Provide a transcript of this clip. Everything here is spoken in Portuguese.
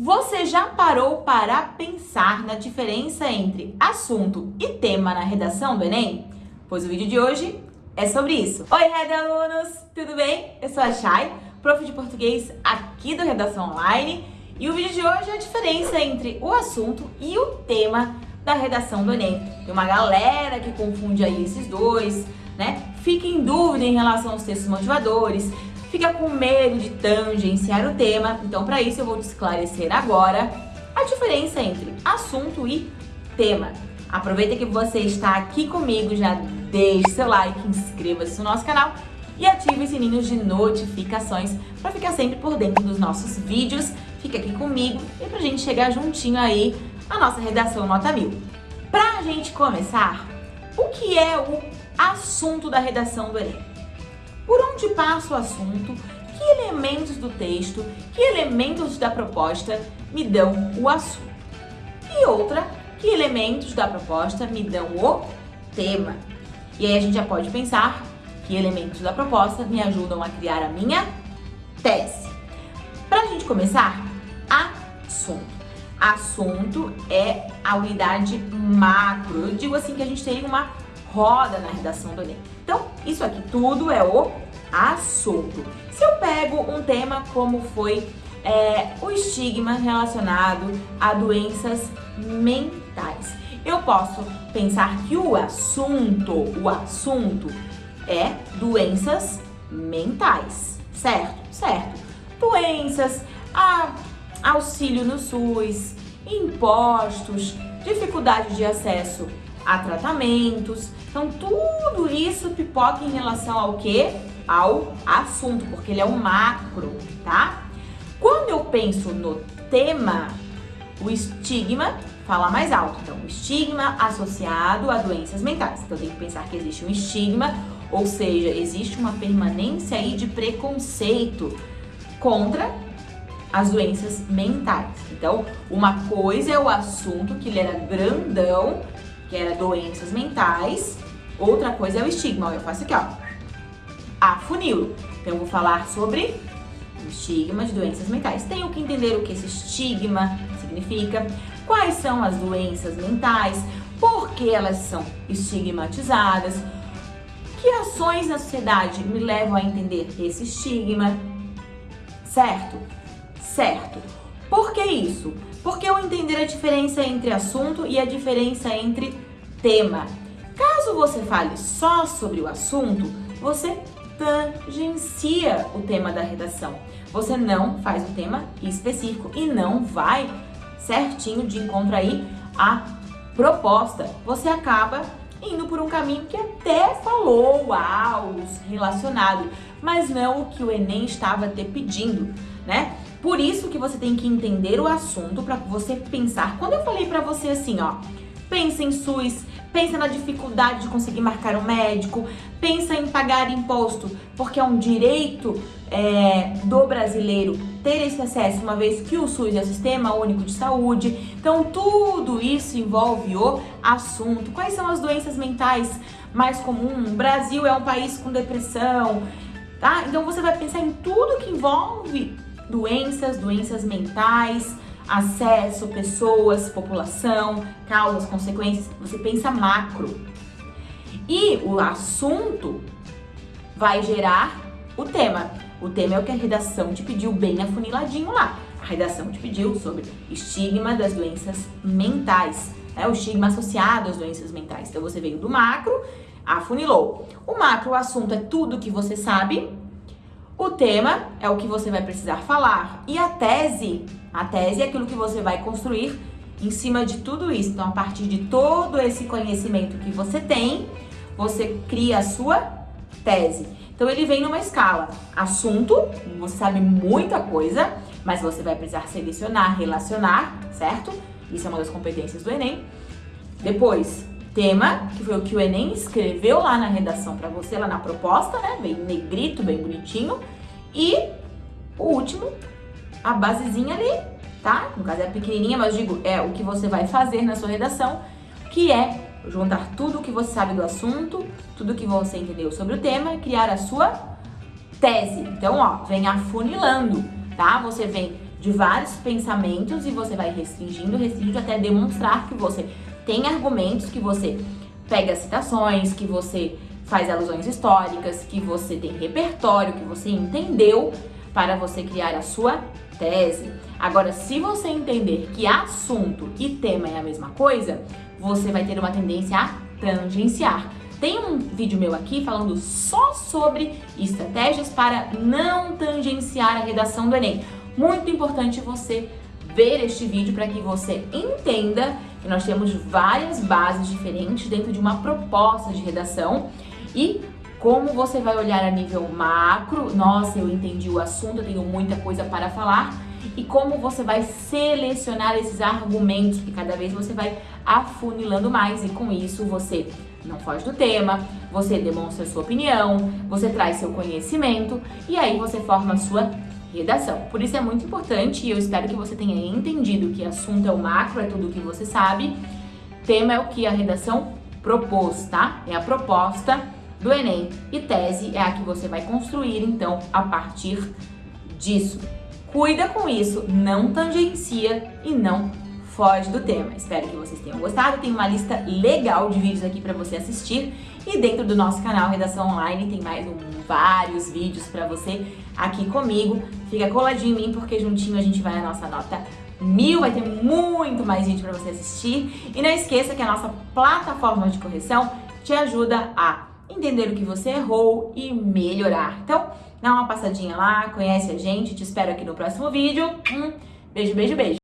Você já parou para pensar na diferença entre assunto e tema na redação do Enem? Pois o vídeo de hoje é sobre isso. Oi, Red Alunos! Tudo bem? Eu sou a Chay, prof de português aqui do Redação Online. E o vídeo de hoje é a diferença entre o assunto e o tema da redação do Enem. Tem uma galera que confunde aí esses dois, né? Fica em dúvida em relação aos textos motivadores, fica com medo de tangenciar o tema, então para isso eu vou te esclarecer agora a diferença entre assunto e tema. Aproveita que você está aqui comigo, já deixe seu like, inscreva-se no nosso canal e ative os sininhos de notificações para ficar sempre por dentro dos nossos vídeos. Fica aqui comigo e pra gente chegar juntinho aí a nossa redação nota mil. Pra gente começar, o que é o assunto da redação do Enem? Por onde passa o assunto, que elementos do texto, que elementos da proposta me dão o assunto. E outra, que elementos da proposta me dão o tema. E aí a gente já pode pensar que elementos da proposta me ajudam a criar a minha tese. Para a gente começar, assunto. Assunto é a unidade macro. Eu digo assim que a gente tem uma roda na redação do Enem. Então, isso aqui tudo é o assunto. Se eu pego um tema como foi é, o estigma relacionado a doenças mentais, eu posso pensar que o assunto, o assunto é doenças mentais, certo? Certo. Doenças, a, auxílio no SUS, impostos, dificuldade de acesso a tratamentos. Então, tudo isso pipoca em relação ao que? Ao assunto, porque ele é o macro, tá? Quando eu penso no tema, o estigma fala mais alto. Então, estigma associado a doenças mentais. Então, eu tenho que pensar que existe um estigma, ou seja, existe uma permanência aí de preconceito contra as doenças mentais. Então, uma coisa é o assunto que ele era grandão que era doenças mentais. Outra coisa é o estigma. Eu faço aqui, ó. Afunilo. Então, eu vou falar sobre o estigma de doenças mentais. Tenho que entender o que esse estigma significa, quais são as doenças mentais, por que elas são estigmatizadas, que ações na sociedade me levam a entender esse estigma, certo? Certo. Por que isso? Porque eu entender a diferença entre assunto e a diferença entre tema. Caso você fale só sobre o assunto, você tangencia o tema da redação. Você não faz o tema específico e não vai certinho de encontro aí a proposta. Você acaba indo por um caminho que até falou aos relacionado, mas não o que o Enem estava te pedindo, né? Por isso que você tem que entender o assunto para você pensar. Quando eu falei para você assim, ó, pensa em SUS, pensa na dificuldade de conseguir marcar um médico, pensa em pagar imposto, porque é um direito é, do brasileiro ter esse acesso, uma vez que o SUS é o Sistema Único de Saúde. Então, tudo isso envolve o assunto. Quais são as doenças mentais mais comuns? O Brasil é um país com depressão, tá? Então, você vai pensar em tudo que envolve doenças, doenças mentais, acesso, pessoas, população, causas, consequências, você pensa macro. E o assunto vai gerar o tema. O tema é o que a redação te pediu bem afuniladinho lá. A redação te pediu sobre estigma das doenças mentais, é o estigma associado às doenças mentais. Então você veio do macro, afunilou. O macro, o assunto é tudo que você sabe, o tema é o que você vai precisar falar e a tese, a tese é aquilo que você vai construir em cima de tudo isso. Então, a partir de todo esse conhecimento que você tem, você cria a sua tese. Então, ele vem numa escala. Assunto, você sabe muita coisa, mas você vai precisar selecionar, relacionar, certo? Isso é uma das competências do Enem. Depois, tema, que foi o que o Enem escreveu lá na redação para você, lá na proposta, né? Bem negrito, bem bonitinho. E o último, a basezinha ali, tá? No caso é pequenininha, mas digo, é o que você vai fazer na sua redação, que é juntar tudo o que você sabe do assunto, tudo que você entendeu sobre o tema criar a sua tese. Então, ó, vem afunilando, tá? Você vem de vários pensamentos e você vai restringindo, restringindo até demonstrar que você tem argumentos, que você pega citações, que você faz alusões históricas, que você tem repertório, que você entendeu para você criar a sua tese. Agora, se você entender que assunto e tema é a mesma coisa, você vai ter uma tendência a tangenciar. Tem um vídeo meu aqui falando só sobre estratégias para não tangenciar a redação do Enem. Muito importante você ver este vídeo para que você entenda que nós temos várias bases diferentes dentro de uma proposta de redação e como você vai olhar a nível macro, nossa, eu entendi o assunto, eu tenho muita coisa para falar, e como você vai selecionar esses argumentos, que cada vez você vai afunilando mais, e com isso você não foge do tema, você demonstra sua opinião, você traz seu conhecimento, e aí você forma a sua redação. Por isso é muito importante, e eu espero que você tenha entendido que assunto é o macro, é tudo o que você sabe, tema é o que a redação propôs, tá? É a proposta do Enem e tese é a que você vai construir, então, a partir disso. Cuida com isso, não tangencia e não foge do tema. Espero que vocês tenham gostado. Tem uma lista legal de vídeos aqui para você assistir e dentro do nosso canal Redação Online tem mais um, vários vídeos para você aqui comigo. Fica coladinho em mim porque juntinho a gente vai a nossa nota mil, vai ter muito mais vídeo para você assistir. E não esqueça que a nossa plataforma de correção te ajuda a entender o que você errou e melhorar. Então, dá uma passadinha lá, conhece a gente, te espero aqui no próximo vídeo. Um beijo, beijo, beijo.